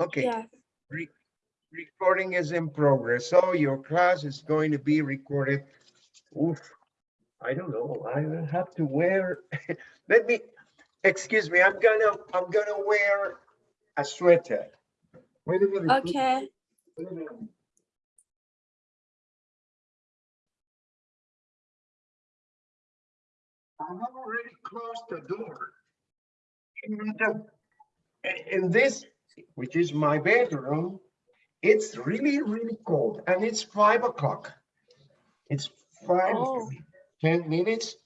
Okay. Yeah. Re- Recording is in progress, so your class is going to be recorded. Oof, I don't know, I will have to wear, let me, excuse me, I'm gonna, I'm gonna wear a sweater. Wait a minute. Okay. Wait a minute. I have already closed the door. And, uh, In this, which is my bedroom, it's really, really cold and it's five o'clock. It's five, Oh. 10 minutes,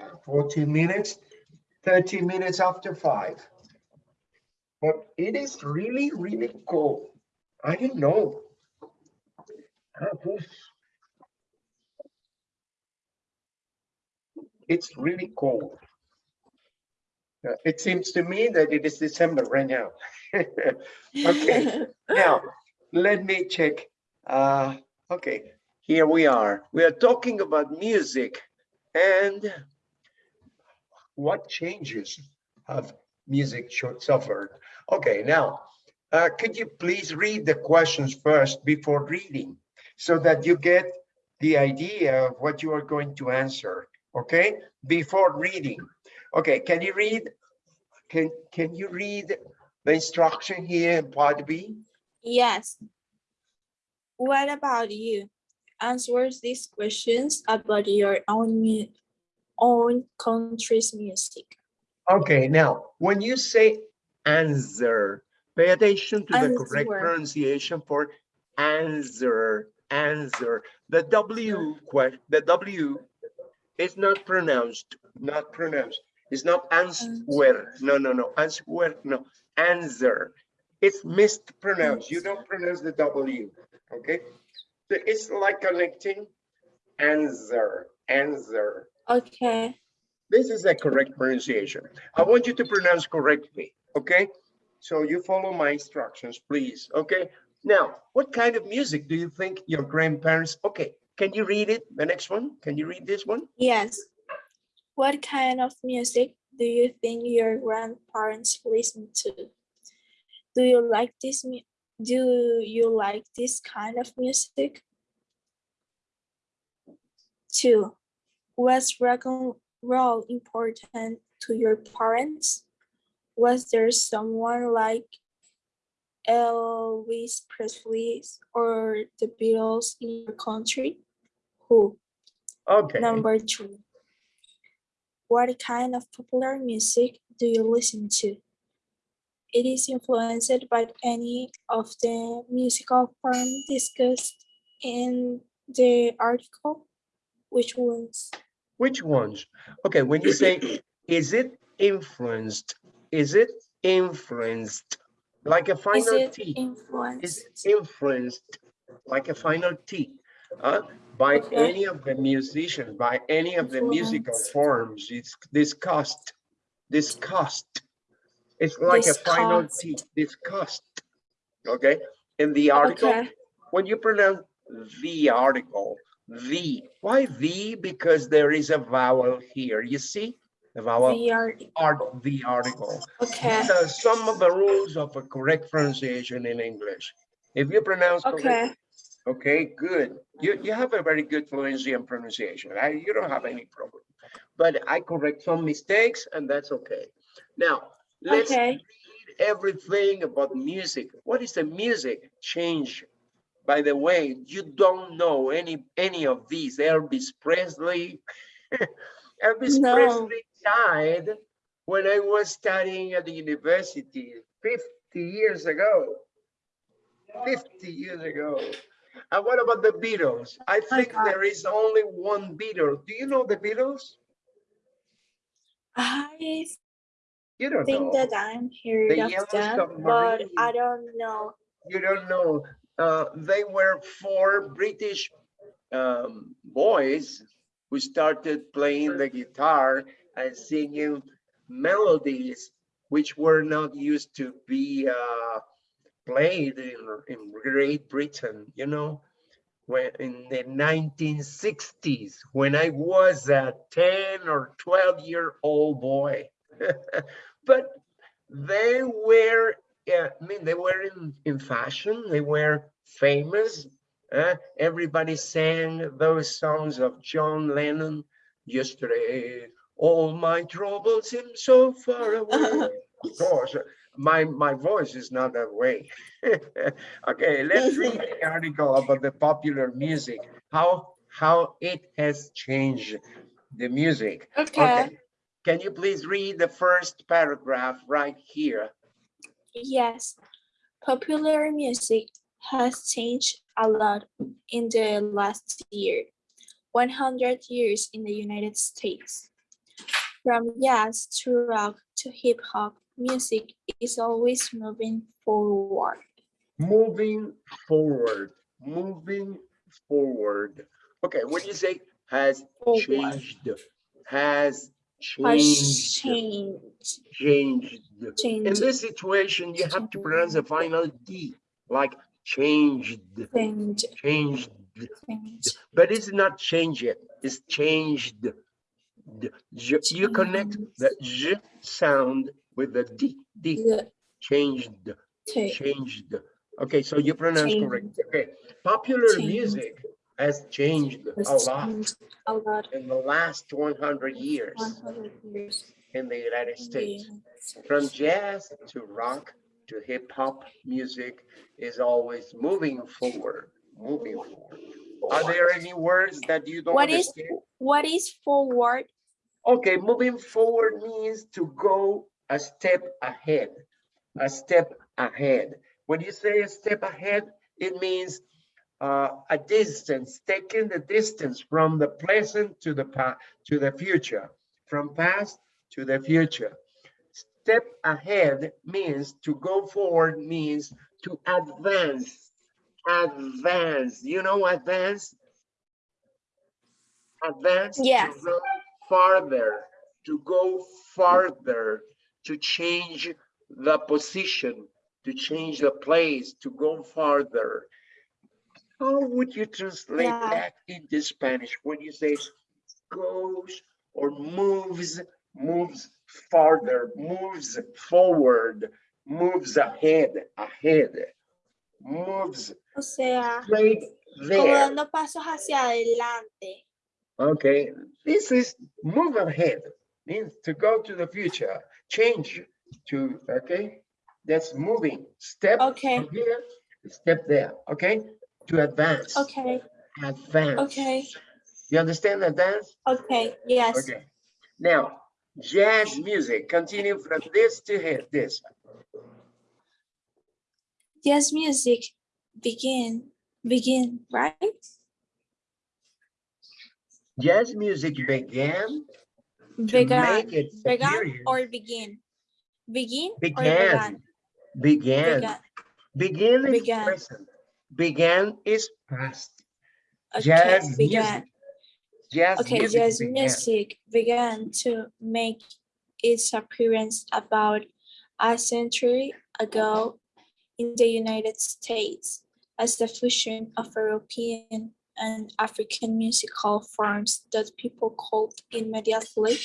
uh, 14 minutes, 30 minutes after five. But it is really, really cold. I didn't know. It's really cold. Uh, It seems to me that it is December right now. Okay, now, let me check. Uh, okay, here we are. We are talking about music and what changes have music suffered. Okay, now, uh, could you please read the questions first before reading so that you get the idea of what you are going to answer, okay? Before reading. Okay, can you read? Can, can you read the instruction here in part B? Yes. What about you? Answer these questions about your own own country's music. Okay, now, when you say answer, pay attention to the correct pronunciation for answer, answer. The W, the W is not pronounced, not pronounced. It's not answer, no, no, no, answer, no, answer. It's mispronounced. You don't pronounce the W, okay? So It's like connecting answer, answer. Okay. This is the correct pronunciation. I want you to pronounce correctly, okay? So you follow my instructions, please, okay? Now, what kind of music do you think your grandparents, okay, can you read it, the next one? Can you read this one? Yes. What kind of music do you think your grandparents listen to? Do you like this do you like this kind of music? Two, was rock and roll important to your parents? Was there someone like Elvis Presley or the Beatles in your country? Who? Okay, Number two. What kind of popular music do you listen to? It is influenced by any of the musical forms discussed in the article. Which ones? which ones? Okay, when you say, is it influenced? Is it influenced? Like a Is final it T? is influenced? influenced like a final T uh, by any of the musicians, by any of the musical forms. It's discussed, discussed. It's like a final T, discussed. Okay, in the article, Okay, when you pronounce the article, the, why the? Because there is a vowel here. You see the vowel the art, art, the article. okay, These are some of the rules of a correct pronunciation in English. If you pronounce correctly, okay, okay, good. You, you have a very good fluency and pronunciation. I, you don't have any problem. But I correct some mistakes and that's okay. Now, let's okay. read everything about music. What is the music change? By the way, you don't know any, any of these. Elvis Presley. Elvis No. Presley died when I was studying at the university 50 years ago. 50 years ago. And what about the Beatles? I think God. there is only one Beatle. Do you know the Beatles? I You don't think know. that I'm heard The of them, but I don't know. You don't know. Uh, they were four British um, boys who started playing the guitar and singing melodies which were not used to be uh, played in, in Great Britain, you know, when in the 1960s, when I was a 10 or 12 year old boy. but they were yeah, I mean, they were in, in fashion, they were famous. Uh, everybody sang those songs of John Lennon yesterday. All my troubles seem so far away. Of course, my, my voice is not that way. Okay, let's read the article about the popular music, how, how it has changed the music. Okay. Can you please read the first paragraph right here? Yes, popular music has changed a lot in the last year. 100 years in the United States. From jazz to rock to hip hop, music is always moving forward. Moving forward, moving forward. Okay, when you say has Forward. changed, has Has changed, changed. changed. In this situation, you have to pronounce the final D, like changed, Changed. changed. Changed. But it's not change it, it's changed. You connect the J sound with the D, D, The changed, changed. Okay, so you pronounce correct. Okay, popular Changed. music has changed a lot A lot. in the last one hundred years 100 years. in the United States. States. From jazz to rock to hip hop, music is always moving forward, moving forward. Are there any words that you don't What is- understand? What is forward? Okay, moving forward means to go a step ahead, a step ahead. When you say a step ahead, it means uh, a distance, taking the distance from the present to the past, to the future, from past to the future. Step ahead means to go forward means to advance, advance. You know advance? Advance. yes. to go Farther, to go farther, to change the position, to change the place, to go farther. How would you translate Yeah. that into Spanish when you say goes or moves, moves farther, moves forward, moves ahead, ahead, moves O sea, straight como dando pasos hacia adelante. Okay, this is move ahead, means to go to the future, change to, okay? That's moving, step Okay. here, step there, okay? To advance, Okay, advance. okay, You understand advance? okay, yes. Okay. Now, jazz music, continue from this to here, this. Jazz music begin, begin, right? Jazz music began Began, began or begin? Begin or Began, began? began. Began. Begin is Began. present. Began is past. Okay, Jazz began. music. Jazz Okay, music jazz began. music began to make its appearance about a century ago in the United States as the fusion of European and African musical forms that people could immediately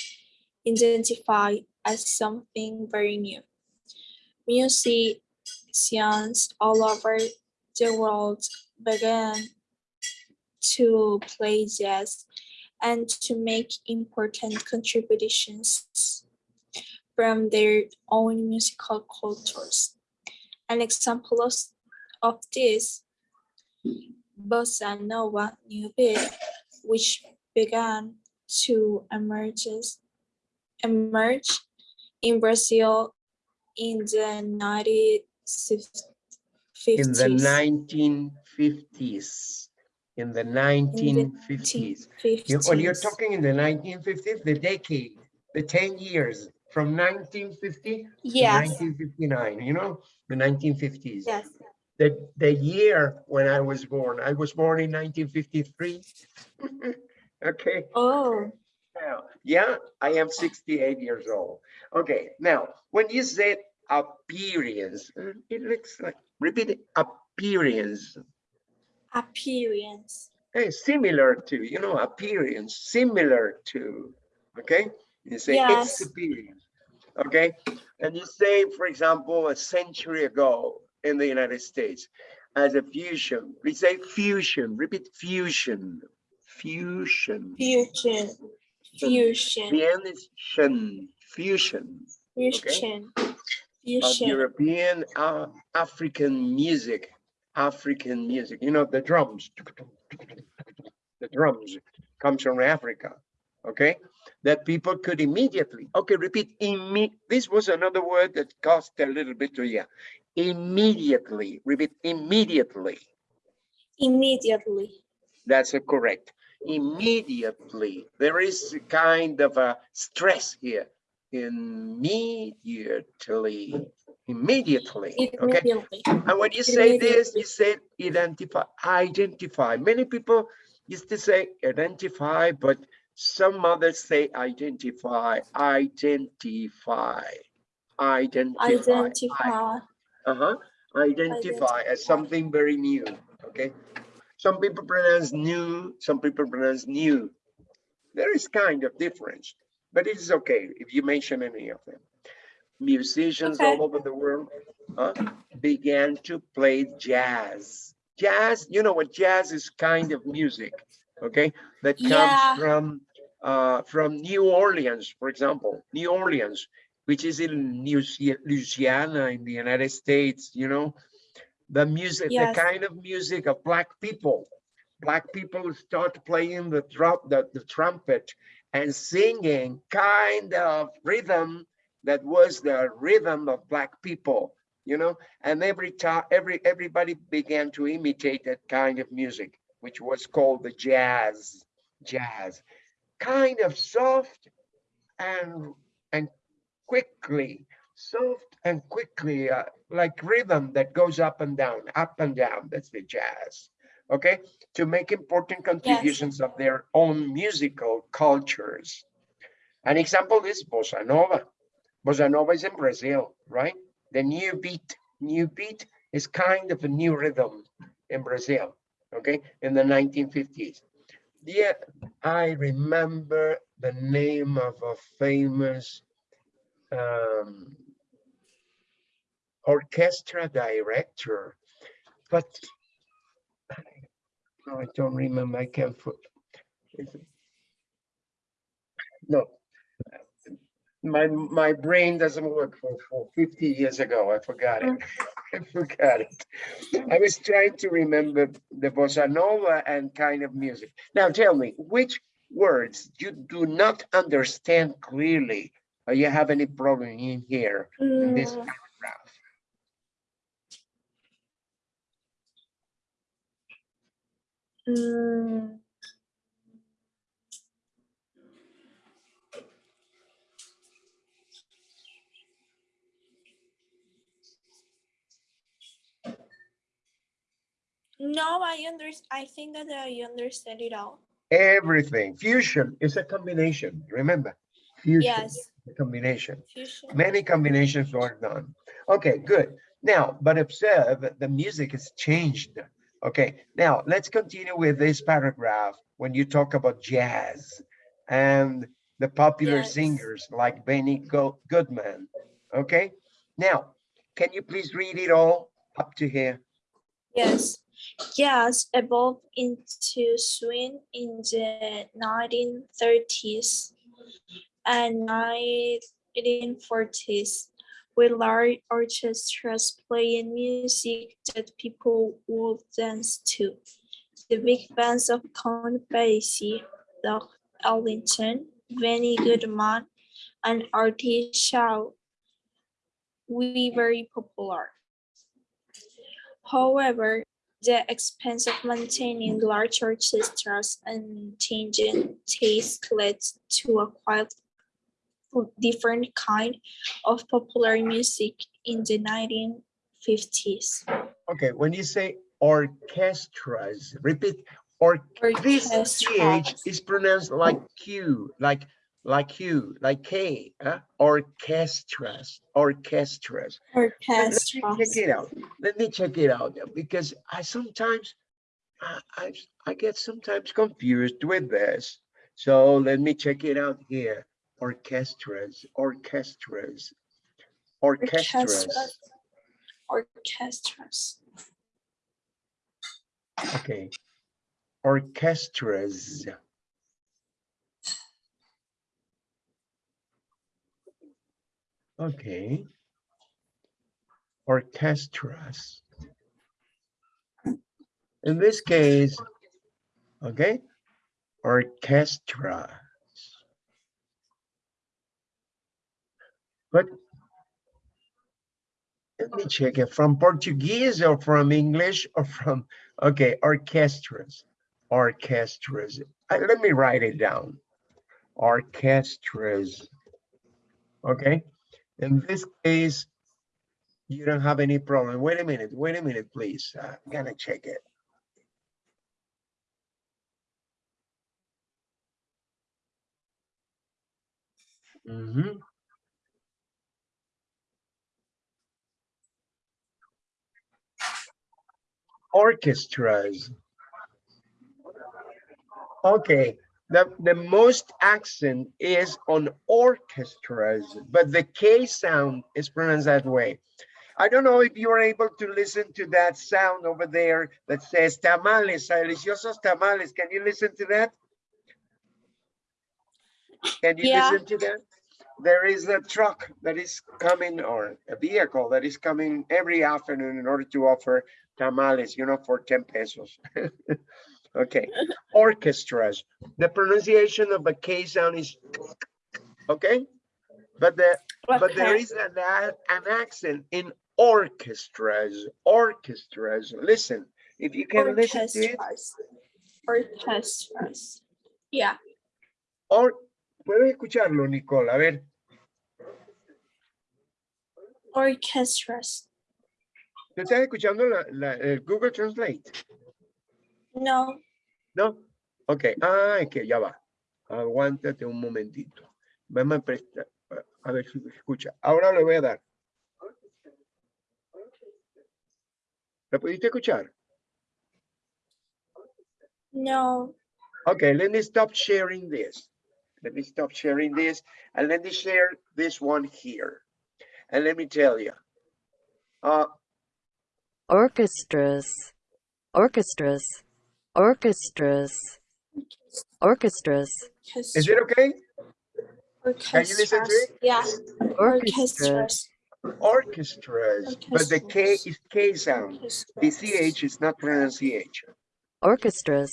identify as something very new. Musicians all over the world began to play jazz and to make important contributions from their own musical cultures. An example of, of this, Bossa Nova New Beat, which began to emerge, emerge in Brazil in the 1950s. In the nineteen fifties. In the nineteen fifties. When oh, you're talking in the nineteen fifties, the decade, the ten years from nineteen fifty to Yes, nineteen fifty-nine, you know, the nineteen fifties. yes. The, the year when I was born, I was born in nineteen fifty-three. Okay. Oh, Now, yeah, I am 68 years old. Okay, now, when you said appearance, it looks like, repeat it, appearance. appearance. Hey, similar to, you know, appearance, similar to, okay? You say Yes. experience. Okay, and you say, for example, a century ago in the United States as a fusion. We say fusion. Repeat fusion. Fusion. Fusion. Fusion. The end is shin. Fusion. Fusion. of Fusion. European uh, African music, African music, you know, the drums, the drums comes from Africa, okay? That people could immediately, okay, repeat, imme this was another word that cost a little bit to you. Immediately, repeat, immediately. Immediately. That's a correct. Immediately, there is a kind of a stress here. Immediately, immediately, okay? Immediately. And when you say this, you say identify, identify. Many people used to say identify, but some others say identify, identify, identify. Identify. Uh-huh, identify as something very new, okay? Some people pronounce new, some people pronounce new. There is kind of difference, but it is okay if you mention any of them. Musicians all over the world uh, began to play jazz. Jazz, you know what jazz is kind of music, okay? That comes Yeah. from uh, from New Orleans, for example, New Orleans, which is in New Louisiana in the United States, you know? The music, the kind of music of black people. Black people start playing the drum, the, the trumpet and singing kind of rhythm that was the rhythm of black people, you know? And every time, every, everybody began to imitate that kind of music, which was called the jazz, jazz. Kind of soft and, and quickly, soft and quickly, uh, like rhythm that goes up and down, up and down, that's the jazz. Okay, to make important contributions of their own musical cultures. An example is bossa nova. Bossa nova is in Brazil, right? The new beat, new beat is kind of a new rhythm in Brazil, okay, in the 1950s. Yeah, I remember the name of a famous um, orchestra director, but no, I don't remember. I can't put. No, my my brain doesn't work for, for 50 years ago. I forgot it. I forgot it. I was trying to remember the bossa nova and kind of music. Now tell me, which words you do not understand clearly or you have any problem in here in this Mm, paragraph? mm, No, I under, I think that I understand it all. Everything. Fusion is a combination. Remember, fusion Yes, is a combination. fusion. Many combinations are done. Okay, good. Now, but observe the music has changed. Okay, now let's continue with this paragraph when you talk about jazz and the popular Yes. singers like Benny Go- Goodman. Okay, now, can you please read it all up to here? Yes, jazz evolved into swing in the 1930s and 1940s, with large orchestras playing music that people would dance to. The big bands of Count Basie, Doug Ellington, Benny Goodman, and Artie Shaw were very popular. However, the expense of maintaining large orchestras and changing taste led to a quite different kind of popular music in the 1950s. Okay, when you say orchestras, repeat, or this ch is pronounced like Q, like like you, like K, huh? orchestras, orchestras. Let- Let me check it out. Let me check it out because I sometimes I, I I get sometimes confused with this. So let me check it out here. orchestras, orchestras, orchestras. Orchestras. Orchestras. Okay. Orchestras. Okay. Orchestras. In this case, okay, orchestras. But let me check it from Portuguese or from English or from, okay, orchestras, orchestras. Uh, Let me write it down. Orchestras. Okay, in this case, you don't have any problem. Wait a minute, wait a minute, please. I'm gonna check it. Mhm. Orchestras. Okay, the, the most accent is on orchestras, but the K sound is pronounced that way. I don't know if you are able to listen to that sound over there that says tamales, deliciosos tamales. Can you listen to that? Can you Yeah. listen to that? There is a truck that is coming or a vehicle that is coming every afternoon in order to offer tamales, you know, for 10 pesos. Okay, orchestras. The pronunciation of a K sound is okay, but the but there Okay. is an, an accent in orchestras, orchestras. Listen, if you can listen to it, Orchestras. Orchestras. Yeah. or puedes escucharlo, Nicole. A ver, Orchestras. ¿tú estás escuchando la, la- el Google Translate? No. ¿No? Ok, ah, es que ya va. Aguántate un momentito. Vamos a prestar, a- a ver si escucha. Ahora le voy a dar. ¿Lo pudiste escuchar? No. Okay, let me stop sharing this. Let me stop sharing this and let me share this one here. And let me tell you. Uh, orchestras, orchestras, orchestras, orchestras, is it okay? Can you listen to Orchestras. it? Yeah. orchestras, Orchestras. Orchestras, but the K is K sound. The CH is not pronounced CH. orchestras,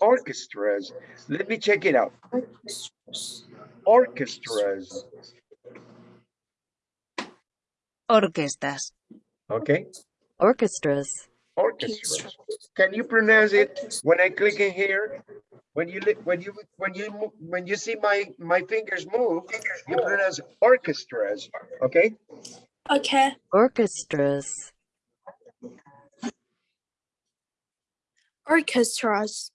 Orchestras. Let me check it out. Orchestras. Orchestras. Orquestas. Okay, orchestras, orchestras. Can you pronounce it when I click in here? When you when you when you when you see my my fingers move, you pronounce orchestras. Okay. Okay. orchestras, Orchestras.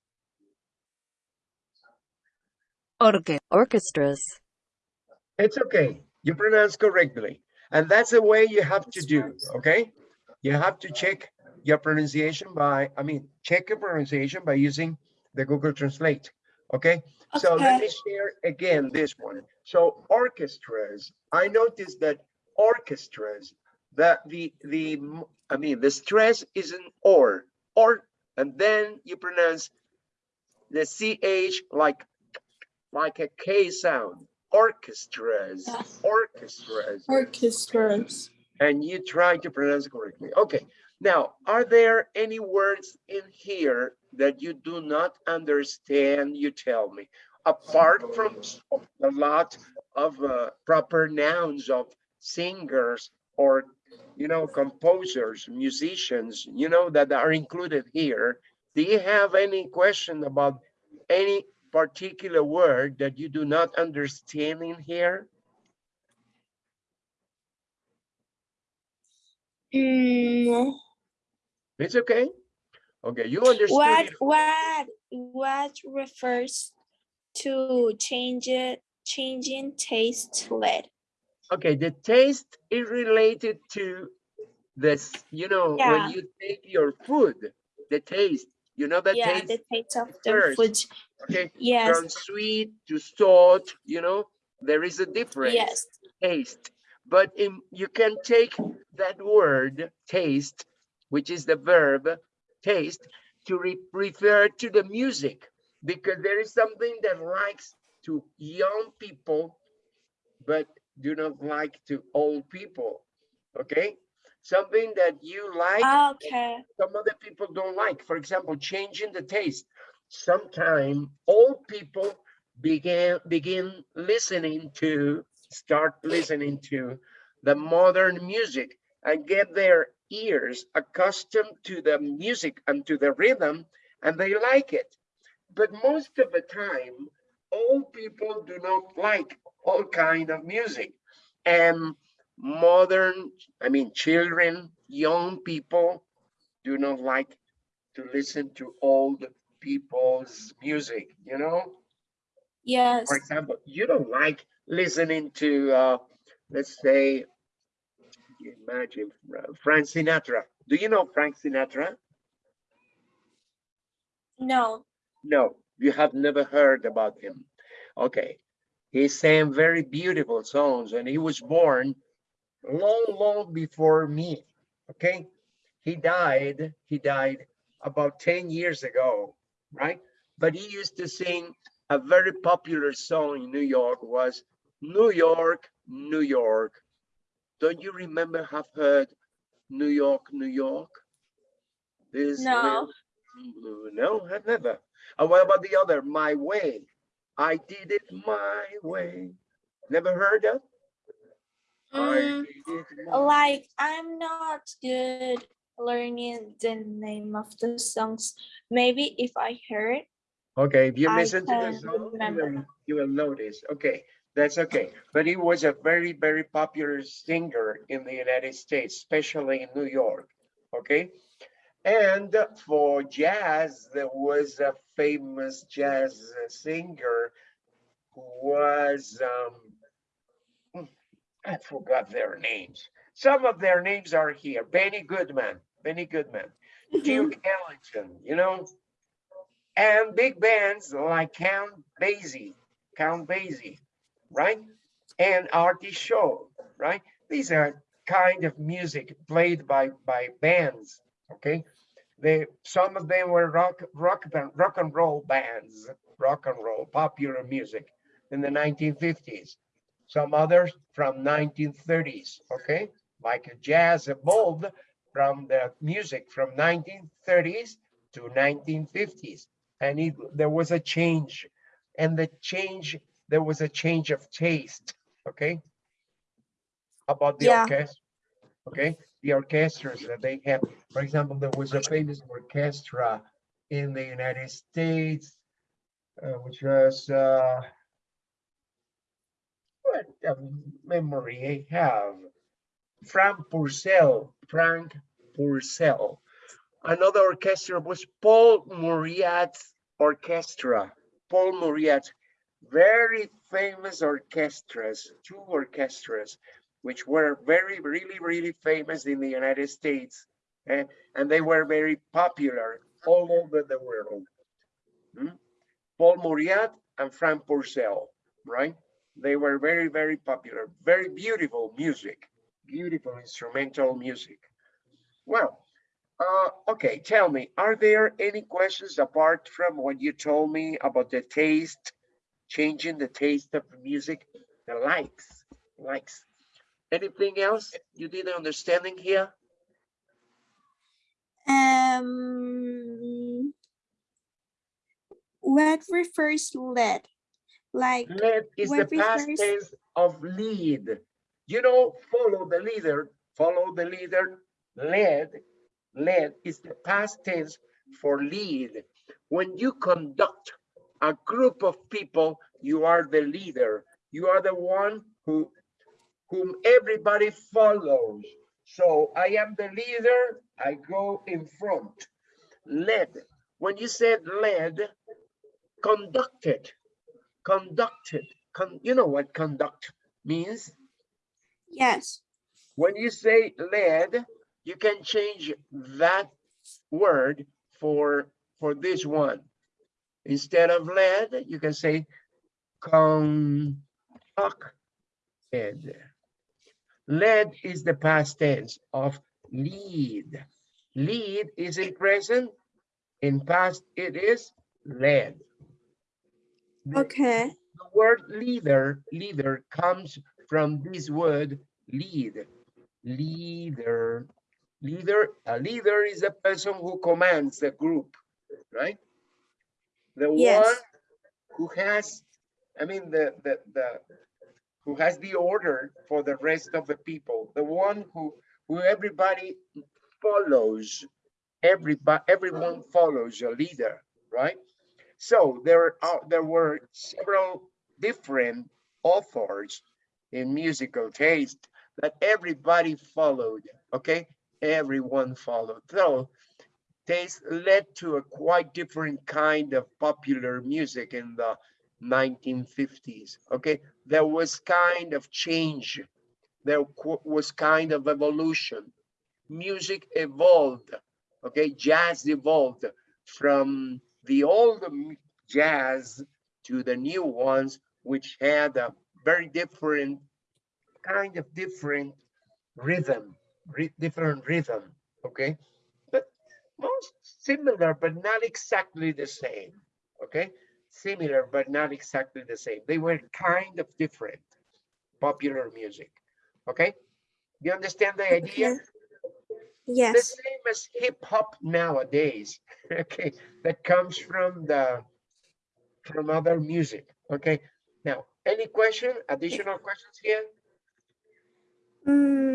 Orque. orchestras, It's okay. You pronounce correctly. And that's the way you have to do, okay? You have to check your pronunciation by, I mean, check your pronunciation by using the Google Translate, okay? So let me share again this one. So orchestras, I noticed that orchestras, that the, the, I mean, the stress is an or, or, and then you pronounce the CH like, like a K sound, orchestras, Yeah. orchestras, Orchestras. and you try to pronounce it correctly. Okay, now, are there any words in here that you do not understand? You tell me, apart from a lot of uh, proper nouns of singers or, you know, composers, musicians, you know, that are included here. Do you have any question about any particular word that you do not understand in here? Mm, It's okay. Okay, you understand. what what what refers to change it changing taste to lead? Okay, the taste is related to this, you know, Yeah. when you take your food, the taste, you know, the yeah, taste, the taste of the food. okay, Yes. from sweet to salt, you know, There is a difference. Yes. taste. But in, you can take that word taste, which is the verb taste, to re- refer to the music because there is something that likes to young people, but do not like to old people. Okay, something that you like, Okay. some other people don't like. For example, changing the taste. Sometime old people began begin listening to start listening to the modern music and get their ears accustomed to the music and to the rhythm and they like it. But most of the time, old people do not like all kind of music. And modern, I mean, children, young people do not like to listen to old people's music, you know? Yes. For example, you don't like listening to, uh, let's say, imagine uh, Frank Sinatra. Do you know Frank Sinatra? No. No, you have never heard about him. Okay, he sang very beautiful songs and he was born long, long before me. Okay, he died, he died about 10 years ago, right? But he used to sing a very popular song in New York was New York, New York. Don't you remember have heard New York, New York? This No. little- No, I've never. And what about the other, My Way? I did it my way. Never heard that? Mm, did it my- like I'm not good learning the name of the songs. Maybe if I heard, Okay, if you I listen to the song, you will, you will notice. Okay, that's okay. But he was a very, very popular singer in the United States, especially in New York. Okay. And for jazz, there was a famous jazz singer who was, um, I forgot their names. Some of their names are here. Benny Goodman, Benny Goodman, Duke Ellington, you know, and big bands like Count Basie, Count Basie, right? And Artie Shaw, right? These are kind of music played by by bands, okay? They some of them were rock rock rock and roll bands, rock and roll popular music in the 1950s. Some others from 1930s, okay? Like jazz evolved from the music from 1930s to 1950s and it, there was a change and the change there was a change of taste okay? About the Yeah. orchestra okay? The orchestras that they have. For example there was a famous orchestra in the united states uh, which was uh what a memory i have. Franck Pourcel Franck Pourcel. Another orchestra was Paul Mauriat's orchestra. Paul Mauriat, very famous orchestras, two orchestras, which were very, really, really famous in the United States. eh, and they were very popular all over the world. Hmm? Paul Mauriat and Franck Pourcel, right? They were very, very popular, very beautiful music, beautiful instrumental music. Well, uh, okay, tell me, are there any questions apart from what you told me about the taste, changing the taste of music, the likes, likes? Anything else you didn't understanding here? Um, what refers to lead? Like Lead is the past refers- tense of lead. You know, follow the leader, follow the leader, lead. Lead is the past tense for lead. When you conduct a group of people, you are the leader. You are the one who whom everybody follows. So I am the leader, I go in front. Led. When you said led, conducted, conducted. Con, you know what conduct means? yes. When you say led, you can change that word for for this one. Instead of lead, you can say con blockhead. Led is the past tense of lead. Lead is in present. In past, it is led. The- Okay. the word leader, leader comes from this word lead. Leader, leader, a leader is a person who commands the group, right? The one who has, I mean, the, the, the, who has the order for the rest of the people, the one who, who everybody follows, everybody, everyone follows a leader, right? So there are, there were several different authors in musical taste that everybody followed, okay? Everyone followed. So taste led to a quite different kind of popular music in the 1950s, okay? There was kind of change. There was kind of evolution. Music evolved, okay? Jazz evolved from the old jazz to the new ones, which had a very different, kind of different rhythm, different rhythm, okay? Most similar, but not exactly the same, okay? Similar, but not exactly the same. They were kind of different, popular music, okay? You understand the idea? Okay. the same as hip hop nowadays, okay, that comes from the from other music, okay. Now, any question, additional questions here? Mm.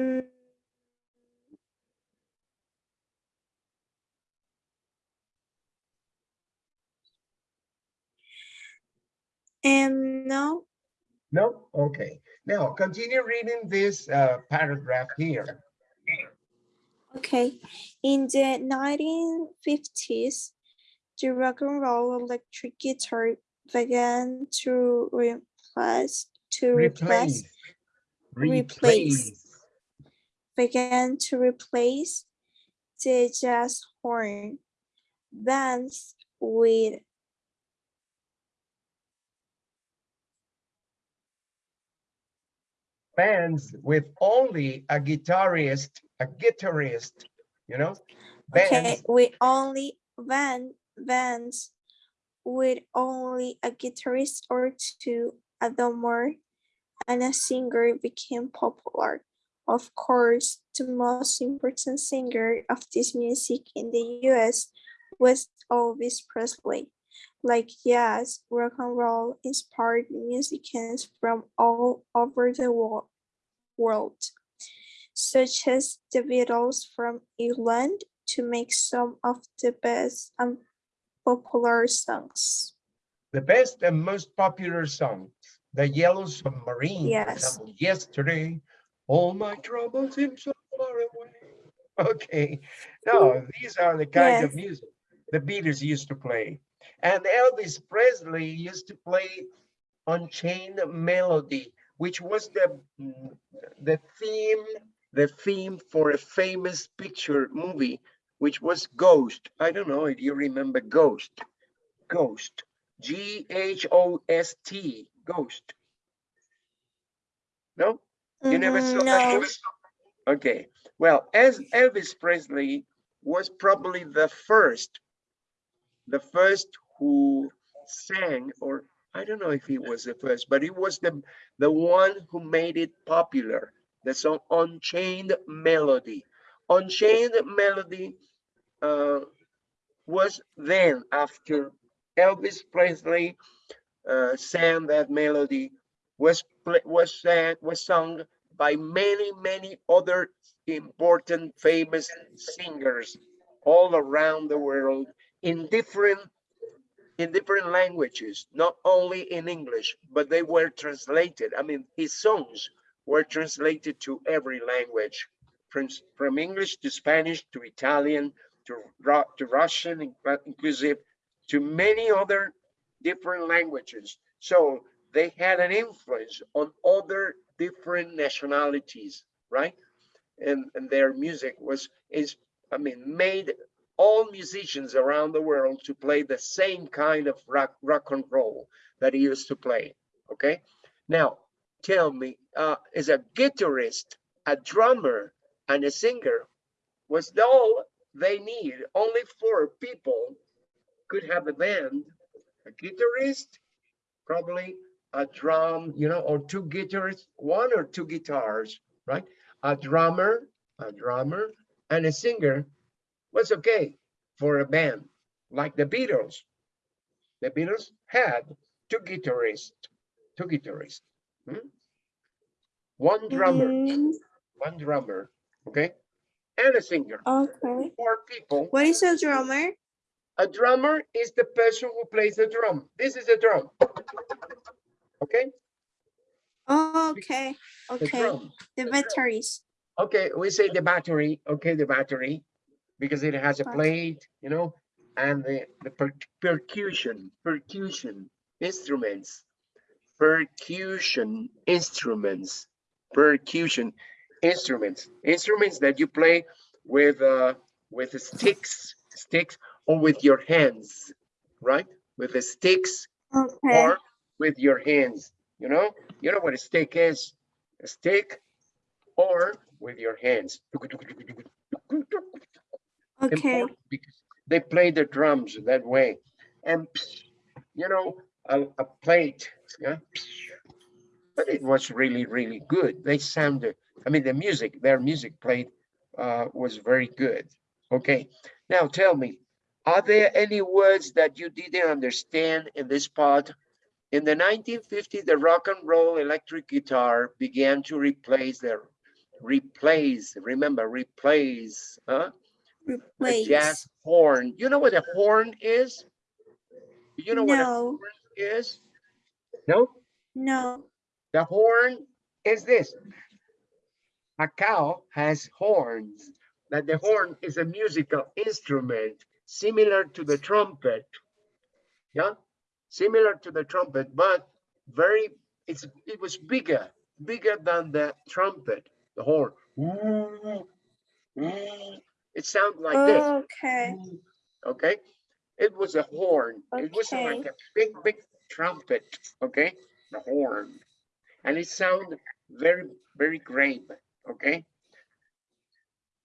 And no, No? Okay. Now, continue reading this uh, paragraph here. okay. In the 1950s, the rock and roll electric guitar began to replace to replace Replace. replace. began to replace the jazz horn bands with Bands with only a guitarist, a guitarist, you know? okay Bands. with only van bands with only a guitarist or two a drummer and a singer became popular. Of course the most important singer of this music in the us was elvis presley like jazz rock and roll inspired musicians from all over the wo- world such as the beatles from england to make some of the best and popular songs. the best and most popular songs. The Yellow Submarine, Yes. yesterday, all my troubles seem so far away. Okay, no, these are the kind of music the Beatles used to play. And Elvis Presley used to play Unchained Melody, which was the, the theme, the theme for a famous picture movie, which was Ghost. I don't know if you remember Ghost. Ghost. G H O S T. Ghost. No? You never saw Mhm, that movie? Okay, well, as Elvis Presley was probably the first, the first who sang, or I don't know if he was the first, but he was the, the one who made it popular. The song Unchained Melody. Unchained Melody uh, was then after Elvis Presley uh, sang that melody was was sang was sung by many many other important famous singers all around the world in different in different languages not only in english but they were translated i mean his songs were translated to every language from from english to spanish to italian to, to russian inclusive to many other different languages. So they had an influence on other different nationalities, right? And, and their music was, is, I mean, made all musicians around the world to play the same kind of rock, rock and roll that he used to play, okay? Now, tell me, uh, is a guitarist, a drummer, and a singer was all they need. Only four people could have a band, a guitarist, probably a drum, you know, or two guitars, one or two guitars, right? A drummer, a drummer, and a singer was okay for a band, like the Beatles. The Beatles had two guitarists, two guitarists. hmm? One drummer, Mm, one drummer, okay? And a singer, okay. four people. What is a drummer? A drummer is the person who plays the drum. This is a drum. Okay, Okay, the okay. drum. The batteries. Okay, we say the battery, okay, the battery, because it has a plate, you know, and the, the per- percussion, percussion instruments, percussion instruments, percussion instruments, instruments that you play with, uh, with the sticks, sticks, or with your hands, right? With the sticks Okay, or with your hands, you know? You know what a stick is? A stick or with your hands. Okay, Important Because they play the drums that way. And, you know, a, a plate, yeah? But it was really, really good. They sounded, I mean, the music, their music played uh, was very good. Okay, now tell me, are there any words that you didn't understand in this part? In the 1950s, the rock and roll electric guitar began to replace the replace, remember, replace, huh? The jazz horn. You know what a horn is? You know what a No, horn is? No? no. The horn is this. A cow has horns. That the horn is a musical instrument similar to the trumpet. Yeah, similar to the trumpet, but very, it's, it was bigger, bigger than the trumpet, the horn. It sounds like this. Okay, Okay, it was a horn. Okay. It wasn't like a big, big trumpet. Okay, the horn, and it sounded very, very grave. Okay,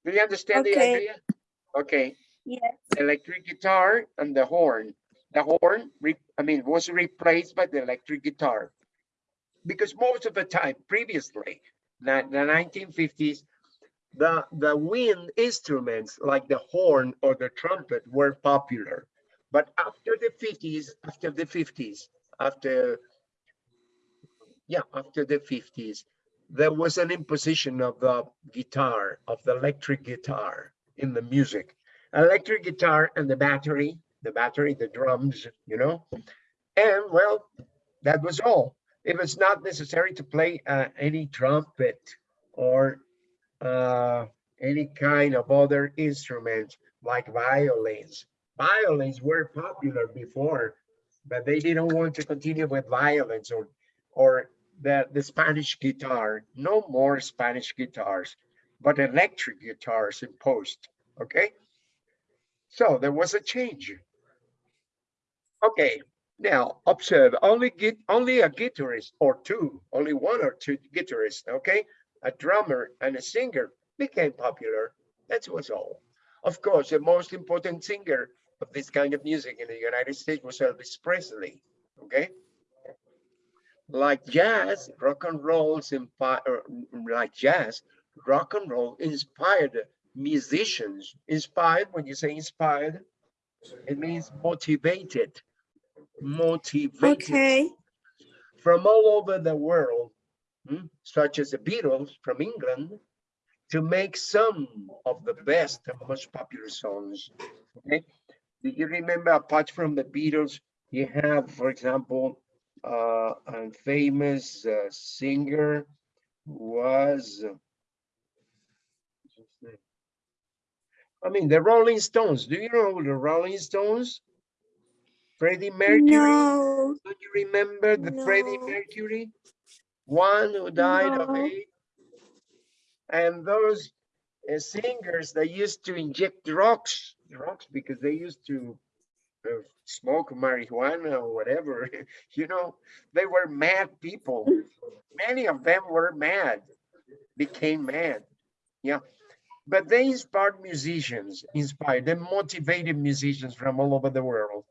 do you understand the idea? Okay, yes, electric guitar and the horn. The horn, I mean, was replaced by the electric guitar because most of the time, previously, the, the 1950s, the the wind instruments like the horn or the trumpet were popular. But after the 50s, after the 50s, after yeah, after the 50s, there was an imposition of the guitar, of the electric guitar in the music. Electric guitar and the battery, the battery, the drums, you know. And well, that was all. It was not necessary to play uh, any trumpet or uh, any kind of other instruments like violins. Violins were popular before, but they didn't want to continue with violins or or the, the Spanish guitar. No more Spanish guitars, but electric guitars imposed. Okay. So there was a change. Okay, now observe only get only a guitarist or two, only one or two guitarists, okay? A drummer and a singer became popular. That was all. Of course, the most important singer of this kind of music in the United States was Elvis Presley, okay? Like jazz, rock and roll, er, like jazz, rock and roll inspired musicians. Inspired, when you say inspired, it means motivated. Motivated okay, from all over the world, such as the Beatles from England, to make some of the best and most popular songs. Okay, do you remember apart from the Beatles, you have, for example, uh, a famous uh, singer was, I mean, the Rolling Stones. Do you know the Rolling Stones? Freddie Mercury. no, Do you remember the Freddie Mercury? One who died of AIDS? And those uh, singers, they used to inject drugs, drugs because they used to uh, smoke marijuana or whatever, you know, they were mad people. Many of them were mad, became mad. Yeah. But they inspired musicians, inspired, they motivated musicians from all over the world,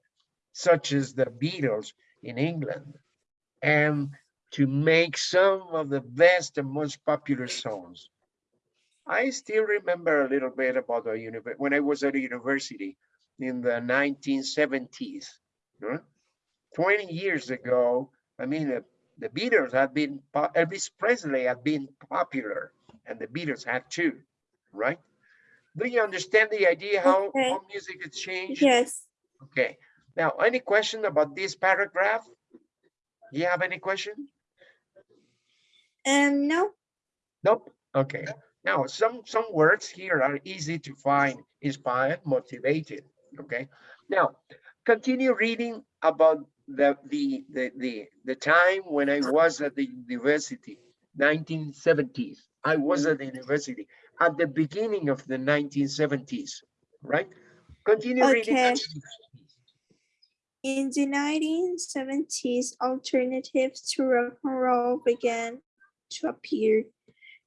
such as the Beatles in England, and to make some of the best and most popular songs. I still remember a little bit about the univer when I was at a university in the 1970s. huh? 20 years ago, I mean, the, the Beatles had been, Elvis Presley had been popular and the Beatles had too, right? Do you understand the idea how, Okay. how music has changed? Yes. Okay, now, any question about this paragraph? You have any question? Um, no. Nope. Okay. Now, some some words here are easy to find: inspired, motivated. Okay. Now, continue reading about the the the the the time when I was at the university, 1970s. I was at the university at the beginning of the 1970s, right? Continue reading. Okay. In the 1970s, alternatives to rock and roll began to appear.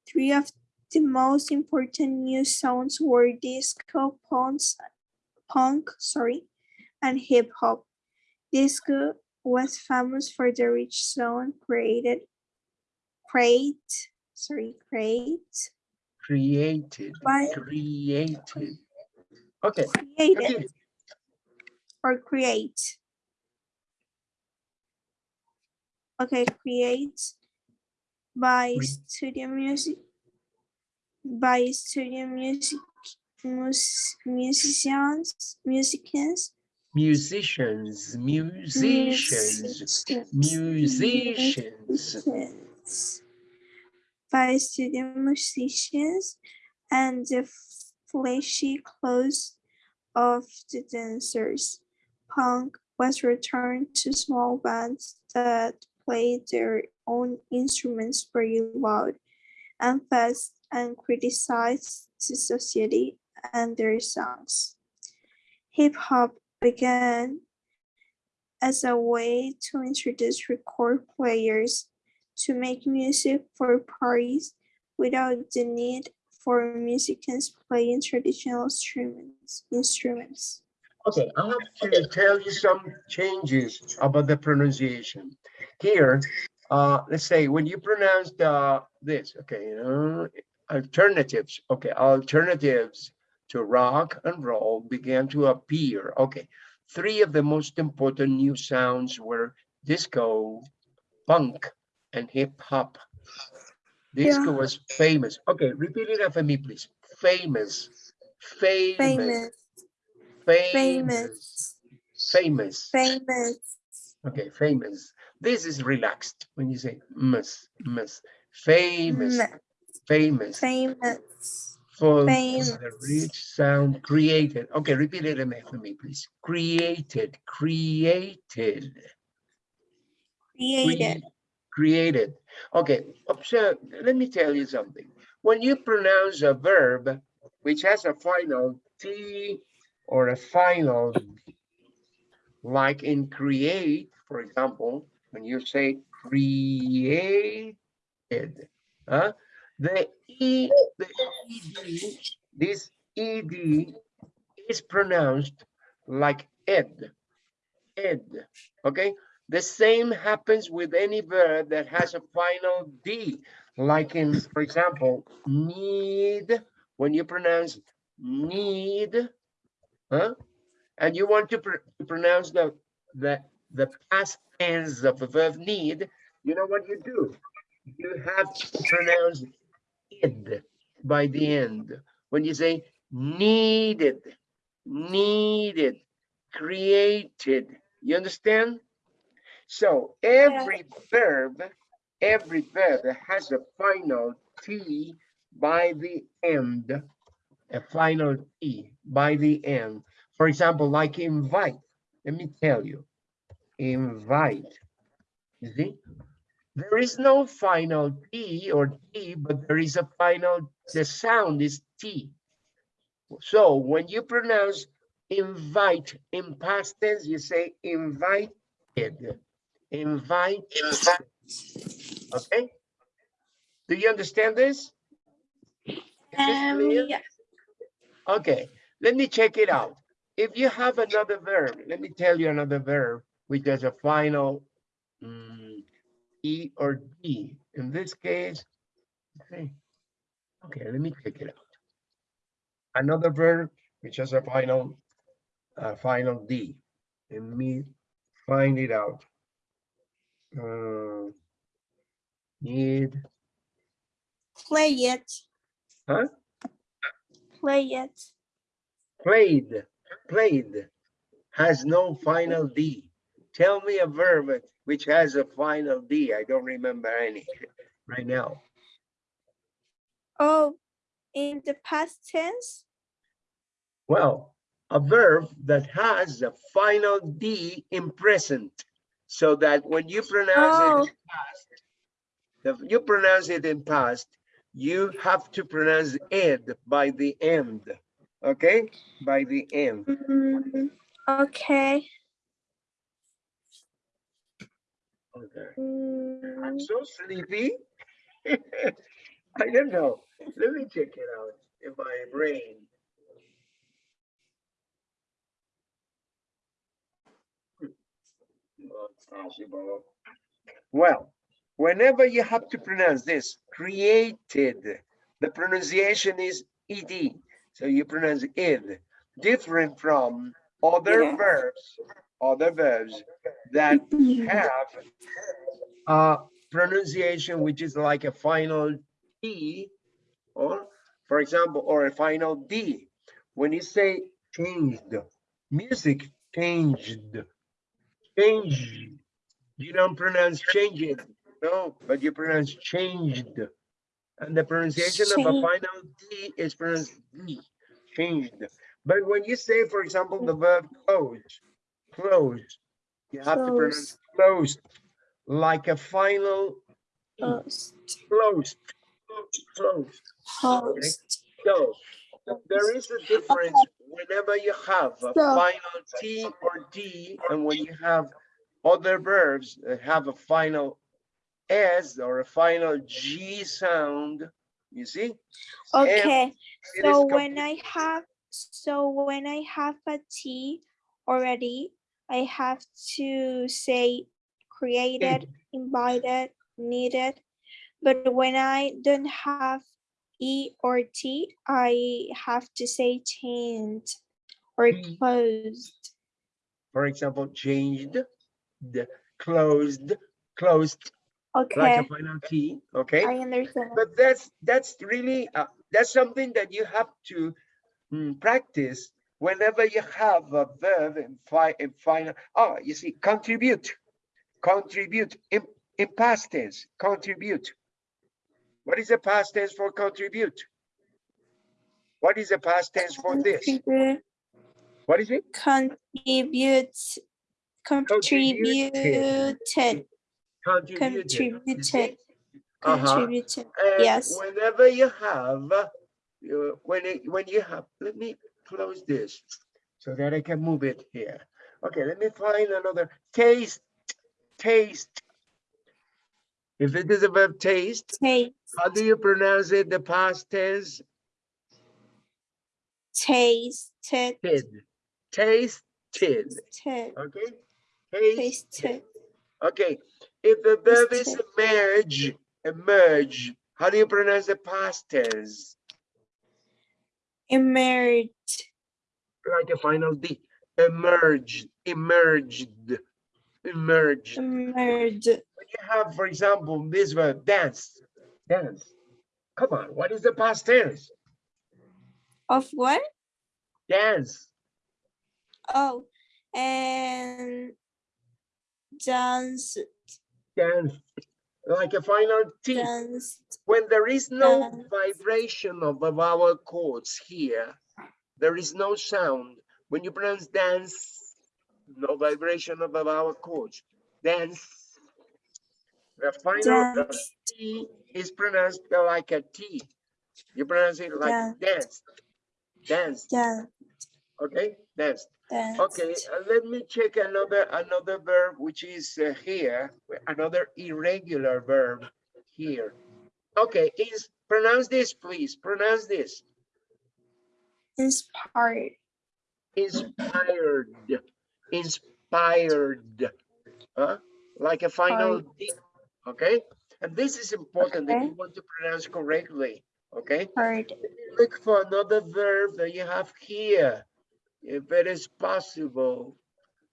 Three of the most important new sounds were disco, punks, punk, sorry, and hip hop. Disco was famous for the rich sound created, create, sorry, create, Created. by, Created. Okay. created continue. or create. Okay, create by studio music by studio music mus, musicians musicians Musicians, musicians, musicians. musicians by studio musicians and the flashy clothes of the dancers. Punk was returned to small bands that played their own instruments very loud and fast and criticized the society and their songs. Hip hop began as a way to introduce record players to make music for parties without the need for musicians playing traditional instruments. instruments. Okay, I have to tell you some changes about the pronunciation. Here, uh, let's say when you pronounce the this, okay, you know, alternatives, okay, alternatives to rock and roll began to appear. Okay, three of the most important new sounds were disco, punk, and hip hop. Disco Yeah. was famous. Okay, repeat it after me, please. Famous, famous, Famous, famous, famous, famous. famous, Okay, famous. This is relaxed when you say mus, mus. Famous, famous. famous, For the rich sound created. Okay, repeat it after me, please. Created, created. created, cre- Created. Okay, observe, let me tell you something. When you pronounce a verb which has a final T or a final, like in create, for example, when you say created, huh? The E, the ED, this ED is pronounced like ed, ed, okay? The same happens with any verb that has a final D, like in, for example, need, when you pronounce need, huh? And you want to, pr- to pronounce the, the, the past tense of the verb need, you know what you do? You have to pronounce id by the end. When you say needed, needed, created, you understand? So every verb, every verb has a final T by the end, a final E by the end. For example, like invite, let me tell you, invite, you see? There is no final T or T, but there is a final, the sound is T. So when you pronounce invite in past tense, you say invited. Invite. Okay? Do you understand this? Is this Um, clear? Okay, let me check it out. If you have another verb, let me tell you another verb which has a final mm, E or D. In this case, okay, okay, let me check it out. Another verb which has a final, uh, final D. Let me find it out. Uh, need, Play it. Huh? Play it. played, played, has no final D. Tell me a verb which has a final D. I don't remember any right now. Oh, in the past tense? Well, a verb that has a final D in present, so that when you pronounce it Oh. in past, you pronounce it in past, you have to pronounce ed by the end, okay? By the end. Mm, okay. Okay. Mm, I'm so sleepy. I don't know. Let me check it out in my brain. Well, whenever you have to pronounce this, created, the pronunciation is ed. So you pronounce id, different from other Yeah. verbs, other verbs that have a pronunciation which is like a final T or for example, or a final D. When you say changed, music changed, change, you don't pronounce change it, no, but you pronounce changed. And the pronunciation of a final D is pronounced D, changed. But when you say, for example, the verb close, close, you have to pronounce closed, like a final E, Post. closed, closed. Post. So there is a difference whenever you have a So- final T or D and when you have other verbs that have a final S or a final G sound, you see? Okay, so when I have, so when I have a T already, I have to say created, invited, needed. But when I don't have E or T, I have to say changed or Mm. closed. For example, changed, the closed, closed, like a final T, okay? I understand. But that's, that's really, uh, that's something that you have to mm, practice whenever you have a verb in fi, in final, oh, you see, contribute, contribute, in, in past tense, contribute. What is the past tense for contribute? What is the past tense for this? What is it? contribute, Contributed. Contributed, Contributed. Uh-huh. contributed. Yes. whenever you have, uh, when it, when you have, let me close this so that I can move it here. Okay, let me find another taste, taste. If it is a verb taste, Taste, how do you pronounce it? The past tense, tasted, tasted, tasted, okay? Taste, tasted, okay. If the verb is emerge, emerge, how do you pronounce the past tense? emerged, like a final D. Emerged, emerged, emerged. emerged, When you have, for example, this verb, dance, dance. Come on, what is the past tense? of what? Dance, Oh, and dance, dance, like a final T. dance, When there is no Dance. vibration of the vowel cords here, there is no sound. When you pronounce dance, no vibration of the vowel cords. Dance. The final dance, T is pronounced like a T. You pronounce it like Dance. dance. Dance. dance, Okay, danced. Okay, uh, let me check another, another verb, which is uh, here, another irregular verb here. Okay, is, pronounce this, please, pronounce this. inspired, Inspired, inspired, huh? Like a final D, okay? And this is important if you want to pronounce correctly, okay? heard, Look for another verb that you have here, if it is possible.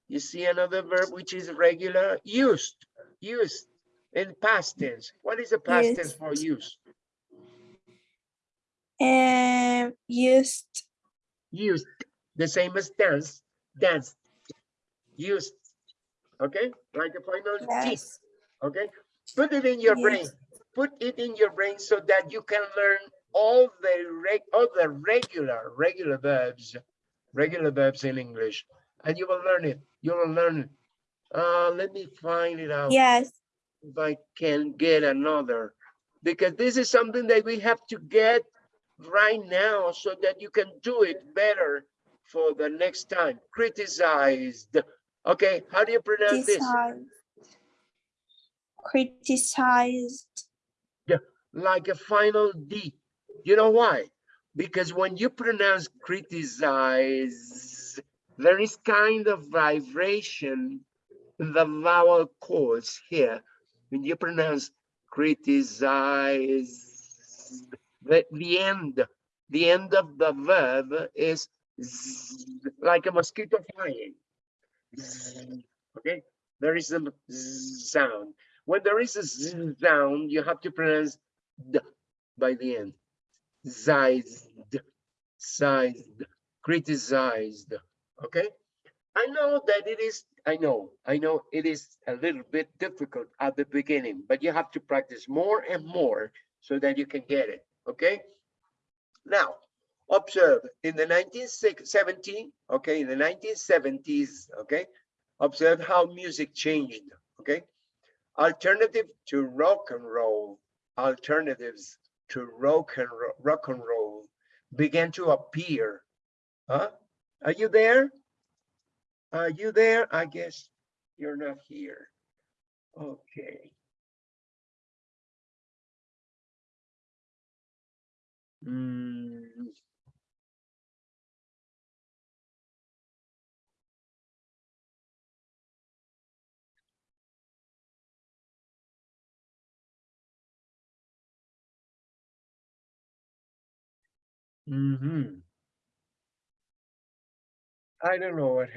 You see another verb which is regular, used, used in past tense. What is the past tense for used? and used, Used, the same as dance, danced, used. Okay, like a final T, okay? Put it in your brain, put it in your brain so that you can learn all the reg, all the regular, regular verbs, regular verbs in English, and you will learn it, you will learn it. Uh, let me find it out. yes, if I can get another, because this is something that we have to get right now so that you can do it better for the next time. Criticized. Okay, how do you pronounce this? criticized, criticized, Yeah, Like a final D. You know why? Because when you pronounce criticize, there is kind of vibration in the vowel cords here. When you pronounce criticize, the, the end, the end of the verb is like a mosquito flying. Okay, there is a sound. When there is a sound, you have to pronounce d by the end. Zized, sized, criticized. Okay, I know that it is. I know, I know it is a little bit difficult at the beginning, but you have to practice more and more so that you can get it. Okay. Now, observe in the 1970, okay, in the 1970s, okay, observe how music changed, okay? Alternative to rock and roll, alternatives to rock and ro- rock and roll began to appear. Huh? Are you there? Are you there? I guess you're not here. Okay. Hmm. Mm-hmm. I don't know what